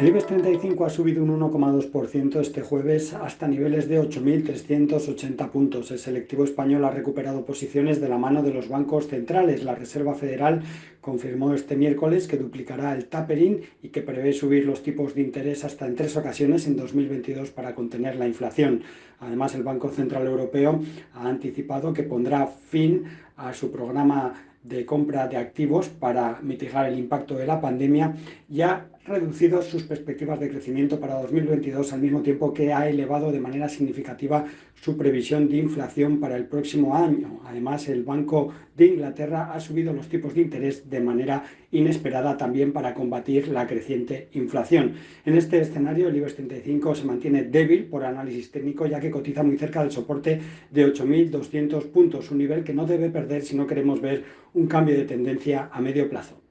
El IBEX 35 ha subido un 1,2% este jueves hasta niveles de 8.380 puntos. El selectivo español ha recuperado posiciones de la mano de los bancos centrales. La Reserva Federal confirmó este miércoles que duplicará el tapering y que prevé subir los tipos de interés hasta en tres ocasiones en 2022 para contener la inflación. Además, el Banco Central Europeo ha anticipado que pondrá fin a su programa de compra de activos para mitigar el impacto de la pandemia y ha reducido sus perspectivas de crecimiento para 2022 al mismo tiempo que ha elevado de manera significativa su previsión de inflación para el próximo año. Además, el Banco de Inglaterra ha subido los tipos de interés de manera inesperada también para combatir la creciente inflación. En este escenario, el IBEX 35 se mantiene débil por análisis técnico ya que cotiza muy cerca del soporte de 8.200 puntos, un nivel que no debe perder si no queremos ver un cambio de tendencia a medio plazo.